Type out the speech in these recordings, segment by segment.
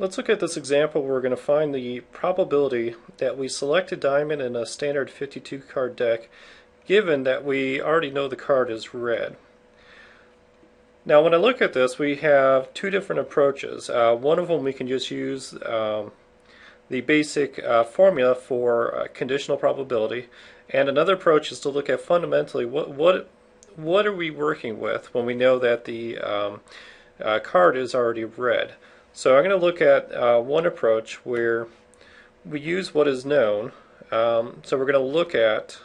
Let's look at this example. where We're going to find the probability that we select a diamond in a standard 52 card deck given that we already know the card is red. Now when I look at this we have two different approaches. Uh, one of them we can just use um, the basic uh, formula for uh, conditional probability and another approach is to look at fundamentally what, what, what are we working with when we know that the um, uh, card is already red. So I'm going to look at uh, one approach where we use what is known. Um, so we're going to look at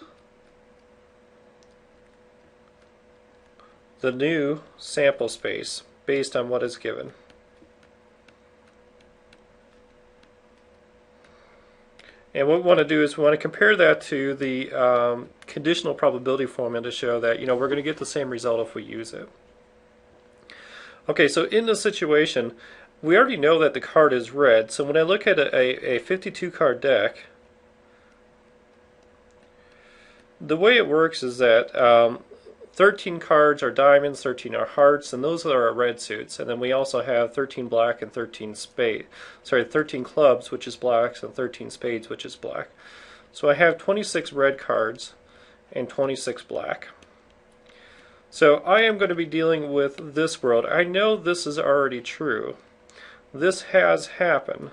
the new sample space based on what is given. And what we want to do is we want to compare that to the um, conditional probability formula to show that you know we're going to get the same result if we use it. Okay, so in this situation, we already know that the card is red, so when I look at a, a 52 card deck, the way it works is that um, 13 cards are diamonds, 13 are hearts, and those are our red suits. And then we also have 13 black and 13 spade. Sorry, 13 clubs, which is blacks, and 13 spades, which is black. So I have 26 red cards and 26 black. So I am going to be dealing with this world. I know this is already true this has happened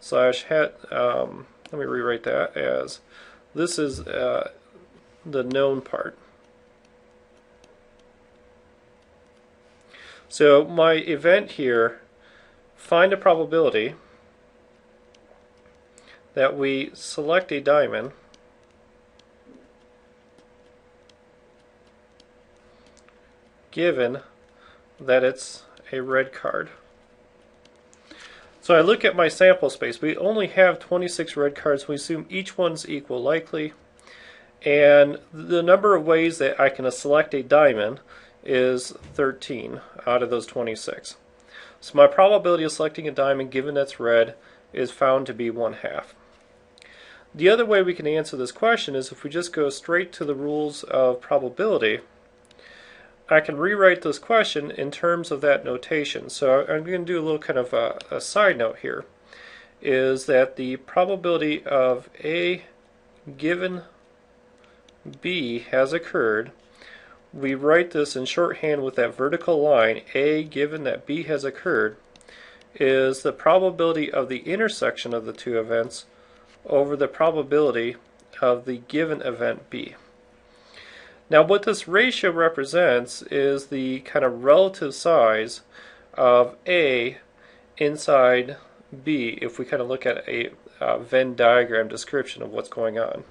slash had um, let me rewrite that as this is uh, the known part. So my event here find a probability that we select a diamond given that it's a red card so I look at my sample space. We only have 26 red cards. We assume each one's equal likely. And the number of ways that I can select a diamond is 13 out of those 26. So my probability of selecting a diamond given that's red is found to be 1 half. The other way we can answer this question is if we just go straight to the rules of probability I can rewrite this question in terms of that notation. So I'm going to do a little kind of a, a side note here, is that the probability of A given B has occurred, we write this in shorthand with that vertical line, A given that B has occurred, is the probability of the intersection of the two events over the probability of the given event B. Now what this ratio represents is the kind of relative size of A inside B if we kind of look at a uh, Venn diagram description of what's going on.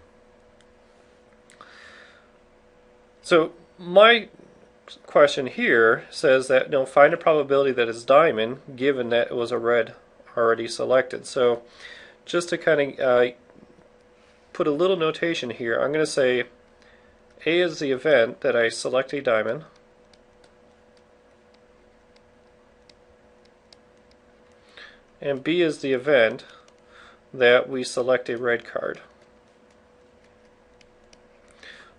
So my question here says that you know, find a probability that it's diamond given that it was a red already selected. So just to kind of uh, put a little notation here, I'm going to say a is the event that I select a diamond. And B is the event that we select a red card.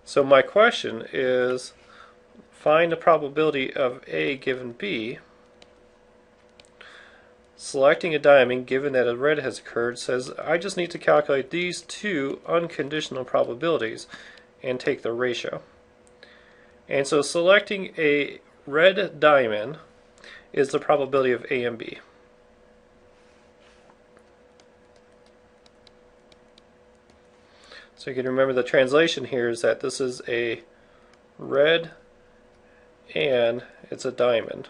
So my question is find the probability of A given B. Selecting a diamond given that a red has occurred says I just need to calculate these two unconditional probabilities and take the ratio. And so selecting a red diamond is the probability of A and B. So you can remember the translation here is that this is a red and it's a diamond.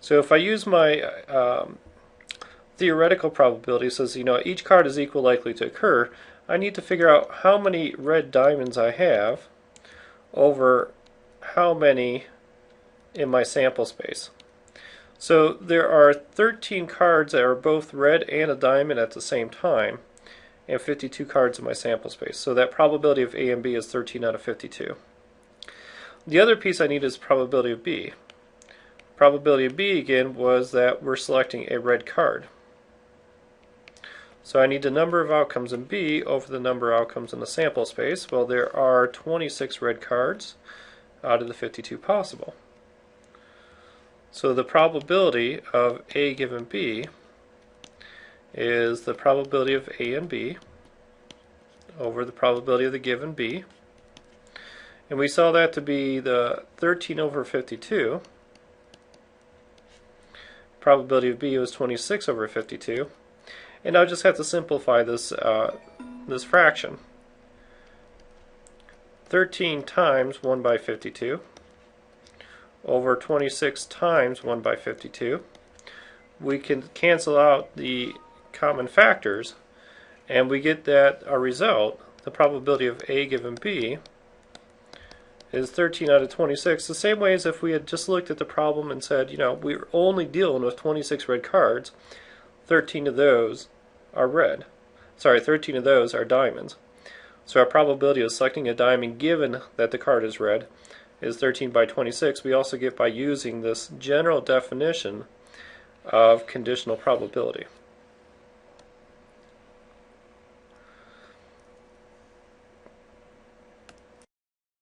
So if I use my um, theoretical probability, says you know each card is equal likely to occur, I need to figure out how many red diamonds I have over how many in my sample space. So there are 13 cards that are both red and a diamond at the same time and 52 cards in my sample space. So that probability of A and B is 13 out of 52. The other piece I need is probability of B. Probability of B again was that we're selecting a red card. So I need the number of outcomes in B over the number of outcomes in the sample space. Well, there are 26 red cards out of the 52 possible. So the probability of A given B is the probability of A and B over the probability of the given B. And we saw that to be the 13 over 52. Probability of B was 26 over 52. And I'll just have to simplify this, uh, this fraction. 13 times 1 by 52 over 26 times 1 by 52. We can cancel out the common factors and we get that our result, the probability of A given B, is 13 out of 26. The same way as if we had just looked at the problem and said, you know, we're only dealing with 26 red cards, 13 of those are red. Sorry, 13 of those are diamonds. So our probability of selecting a diamond given that the card is red is 13 by 26. We also get by using this general definition of conditional probability.